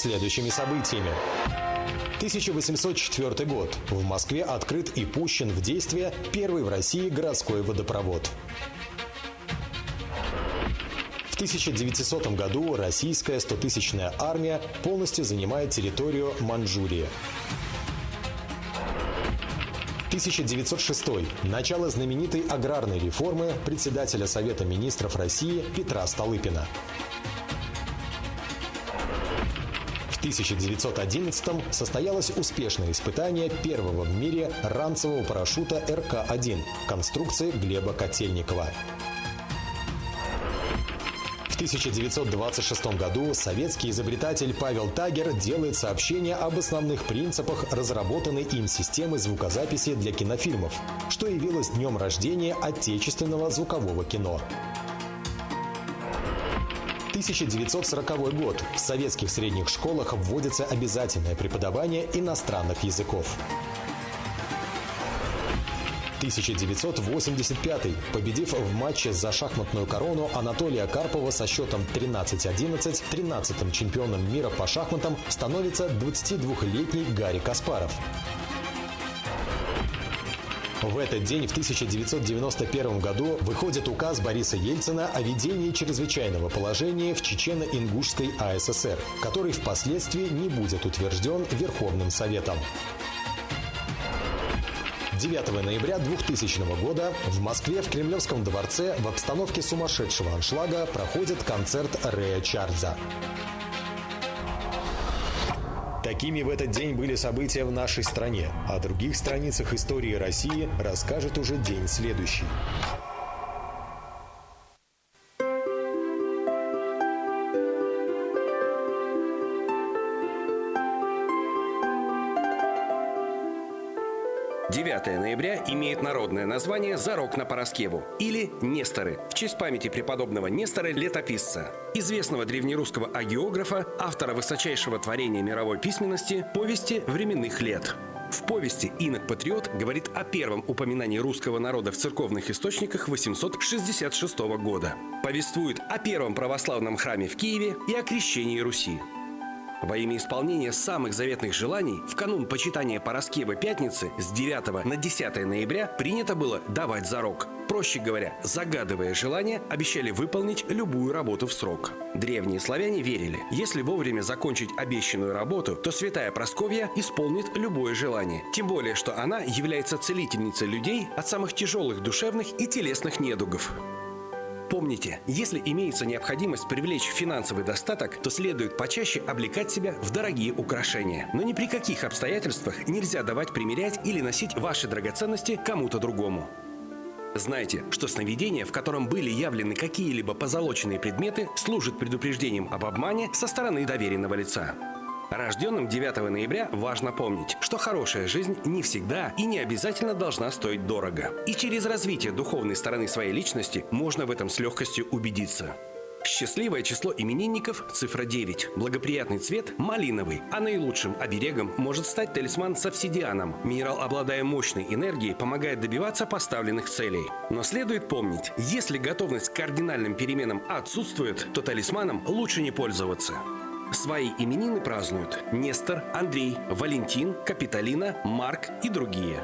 следующими событиями. 1804 год. В Москве открыт и пущен в действие первый в России городской водопровод. В 1900 году российская 100-тысячная армия полностью занимает территорию Манчжурии. 1906. Начало знаменитой аграрной реформы председателя Совета министров России Петра Столыпина. В 1911 состоялось успешное испытание первого в мире ранцевого парашюта РК-1 конструкции Глеба Котельникова. В 1926 году советский изобретатель Павел Тагер делает сообщение об основных принципах разработанной им системы звукозаписи для кинофильмов, что явилось днем рождения отечественного звукового кино. 1940 год. В советских средних школах вводится обязательное преподавание иностранных языков. 1985. Победив в матче за шахматную корону Анатолия Карпова со счетом 13-11, 13-м чемпионом мира по шахматам становится 22-летний Гарри Каспаров. В этот день, в 1991 году, выходит указ Бориса Ельцина о введении чрезвычайного положения в Чечено-Ингушской АССР, который впоследствии не будет утвержден Верховным Советом. 9 ноября 2000 года в Москве в Кремлевском дворце в обстановке сумасшедшего аншлага проходит концерт Рэя Чарльза. Такими в этот день были события в нашей стране. О других страницах истории России расскажет уже день следующий. 9 ноября имеет народное название «Зарок на Пороскеву» или «Несторы» в честь памяти преподобного Нестора Летописца, известного древнерусского агиографа, автора высочайшего творения мировой письменности «Повести временных лет». В повести «Инок-патриот» говорит о первом упоминании русского народа в церковных источниках 866 года. Повествует о первом православном храме в Киеве и о крещении Руси. Во имя исполнения самых заветных желаний в канун почитания Пороскевы Пятницы с 9 на 10 ноября принято было давать зарок. Проще говоря, загадывая желание, обещали выполнить любую работу в срок. Древние славяне верили, если вовремя закончить обещанную работу, то святая Просковья исполнит любое желание. Тем более, что она является целительницей людей от самых тяжелых душевных и телесных недугов. Помните, если имеется необходимость привлечь финансовый достаток, то следует почаще облекать себя в дорогие украшения. Но ни при каких обстоятельствах нельзя давать примерять или носить ваши драгоценности кому-то другому. Знайте, что сновидение, в котором были явлены какие-либо позолоченные предметы, служит предупреждением об обмане со стороны доверенного лица. Рожденным 9 ноября важно помнить, что хорошая жизнь не всегда и не обязательно должна стоить дорого. И через развитие духовной стороны своей личности можно в этом с легкостью убедиться. Счастливое число именинников – цифра 9. Благоприятный цвет – малиновый, а наилучшим оберегом может стать талисман с обсидианом. Минерал, обладая мощной энергией, помогает добиваться поставленных целей. Но следует помнить, если готовность к кардинальным переменам отсутствует, то талисманом лучше не пользоваться. Свои именины празднуют Нестор, Андрей, Валентин, Капитолина, Марк и другие.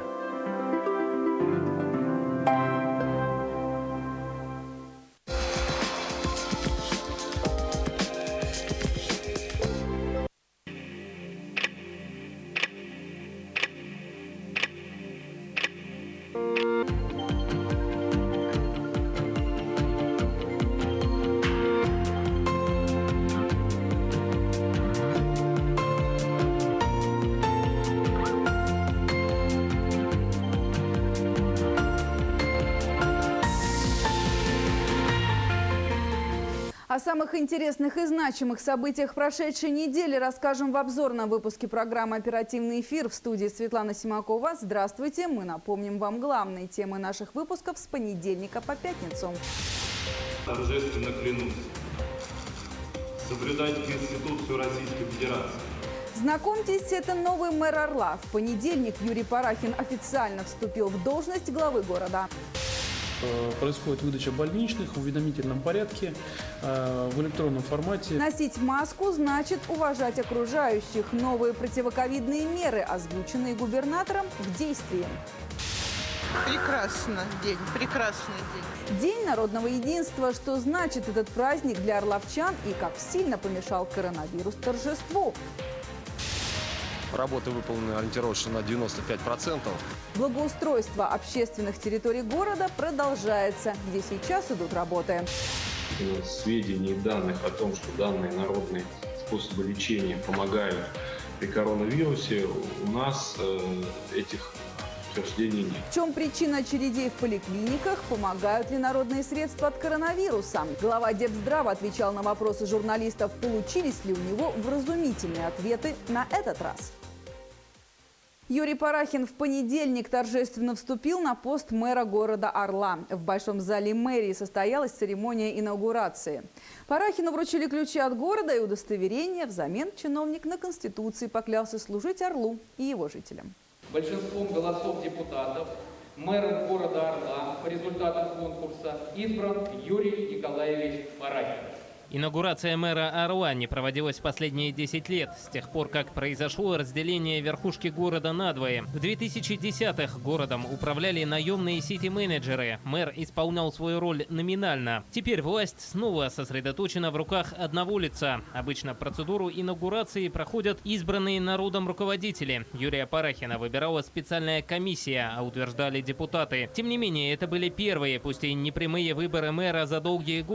О самых интересных и значимых событиях прошедшей недели расскажем в обзорном выпуске программы «Оперативный эфир» в студии Светлана Симакова. Здравствуйте! Мы напомним вам главные темы наших выпусков с понедельника по пятницу. Торжественно клянусь соблюдать Конституцию Российской Федерации. Знакомьтесь, это новый мэр Орла. В понедельник Юрий Парахин официально вступил в должность главы города. Э, Происходит выдача больничных в уведомительном порядке, э, в электронном формате. Носить маску значит уважать окружающих. Новые противоковидные меры, озвученные губернатором, в действии. Прекрасно день, прекрасный день. День народного единства. Что значит этот праздник для орловчан и как сильно помешал коронавирус торжеству? Работы выполнены ориентировочно на 95%. Благоустройство общественных территорий города продолжается, где сейчас идут работы. сведений и данных о том, что данные народные способы лечения помогают при коронавирусе, у нас э, этих утверждений нет. В чем причина очередей в поликлиниках? Помогают ли народные средства от коронавируса? Глава Депздрава отвечал на вопросы журналистов, получились ли у него вразумительные ответы на этот раз. Юрий Парахин в понедельник торжественно вступил на пост мэра города Орла. В Большом зале мэрии состоялась церемония инаугурации. Парахину вручили ключи от города и удостоверение. Взамен чиновник на Конституции поклялся служить Орлу и его жителям. Большинством голосов депутатов мэром города Орла по результатам конкурса избран Юрий Николаевич Парахин. Инаугурация мэра Орла не проводилась последние 10 лет, с тех пор, как произошло разделение верхушки города надвое. В 2010-х городом управляли наемные сити-менеджеры. Мэр исполнял свою роль номинально. Теперь власть снова сосредоточена в руках одного лица. Обычно процедуру инаугурации проходят избранные народом руководители. Юрия Парахина выбирала специальная комиссия, а утверждали депутаты. Тем не менее, это были первые, пусть и непрямые выборы мэра за долгие годы.